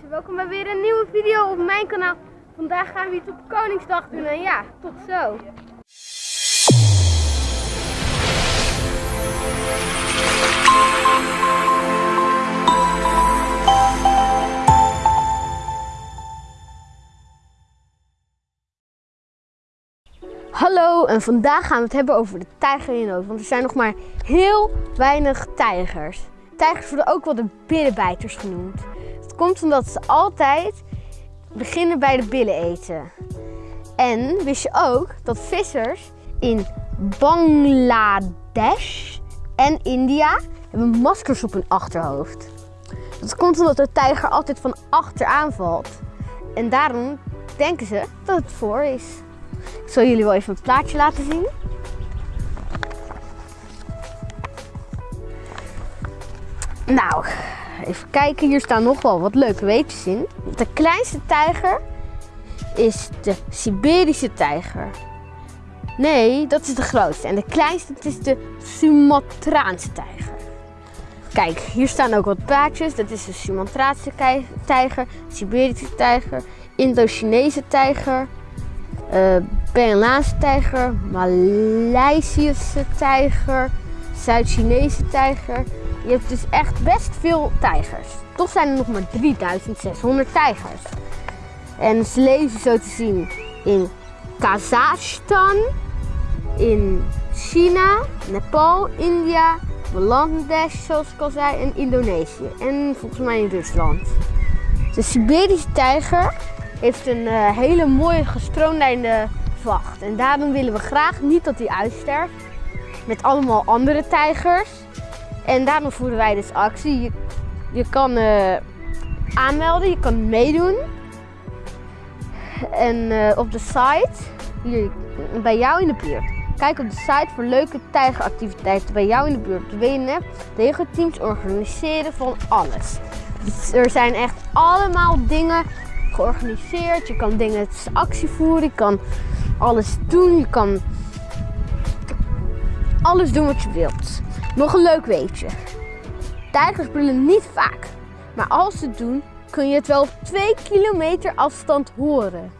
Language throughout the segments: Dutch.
welkom bij weer een nieuwe video op mijn kanaal. Vandaag gaan we iets op Koningsdag doen en ja, tot zo. Hallo en vandaag gaan we het hebben over de tijger in nood, want er zijn nog maar heel weinig tijgers. Tijgers worden ook wel de billenbijters genoemd. Komt omdat ze altijd beginnen bij de billen eten. En wist je ook dat vissers in Bangladesh en India hebben maskers op hun achterhoofd. Dat komt omdat de tijger altijd van achter aanvalt. En daarom denken ze dat het voor is. Ik zal jullie wel even een plaatje laten zien. Nou, even kijken. Hier staan nog wel wat leuke weetjes in. De kleinste tijger is de Siberische tijger. Nee, dat is de grootste. En de kleinste is de Sumatraanse tijger. Kijk, hier staan ook wat plaatjes. Dat is de Sumatraanse tijger, Siberische tijger, Indo-Chinese tijger, uh, tijger, Maleisische tijger, Zuid-Chinese tijger. Je hebt dus echt best veel tijgers. Toch zijn er nog maar 3600 tijgers. En ze leven zo te zien in Kazachstan, in China, Nepal, India, Bangladesh, zoals ik al zei, en Indonesië. En volgens mij in Rusland. De Siberische tijger heeft een uh, hele mooie gestroomlijnde vacht. En daarom willen we graag niet dat hij uitsterft met allemaal andere tijgers. En daarom voeren wij dus actie. Je, je kan uh, aanmelden, je kan meedoen. En uh, op de site, hier, bij jou in de buurt. Kijk op de site voor leuke tijgeractiviteiten bij jou in de buurt. De WNF, teams organiseren van alles. Dus er zijn echt allemaal dingen georganiseerd. Je kan dingen actie voeren. Je kan alles doen. Je kan alles doen wat je wilt. Nog een leuk weetje. Tijgers brullen niet vaak. Maar als ze het doen, kun je het wel op 2 kilometer afstand horen.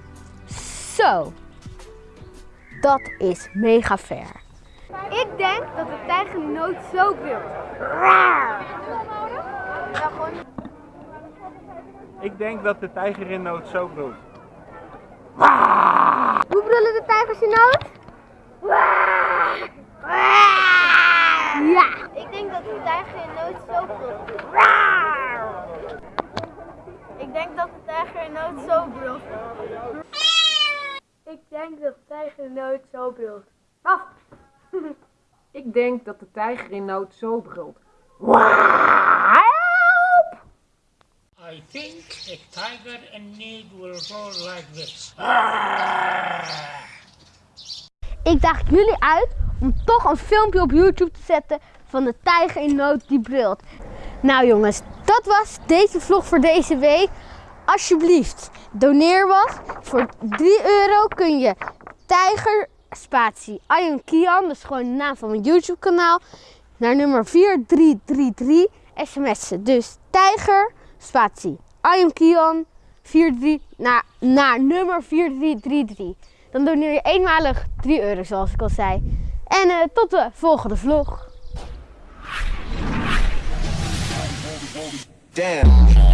Zo. Dat is mega ver. Ik denk dat de tijger nooit zo brult. Ik denk dat de tijger in nood zo brult. Hoe brullen de tijgers in nood? Ja. Ik denk dat de tijger in nood zo brult. Ik denk dat de tijger in nood zo brult. Ik denk dat de tijger in nood zo brult. Af. Ik denk dat de tijger in nood zo brult. I think a tiger in need will roar like this. Ik daag jullie uit om toch een filmpje op YouTube te zetten van de tijger in nood die brult. Nou jongens, dat was deze vlog voor deze week. Alsjeblieft, doneer wat. Voor 3 euro kun je tijger spatie Ion Kian, dat is gewoon de naam van mijn YouTube kanaal, naar nummer 4333 sms'en. Dus tijger spatie Ion Kian 43 naar, naar nummer 4333. Dan doneer je eenmalig 3 euro zoals ik al zei. En uh, tot de volgende vlog. Damn.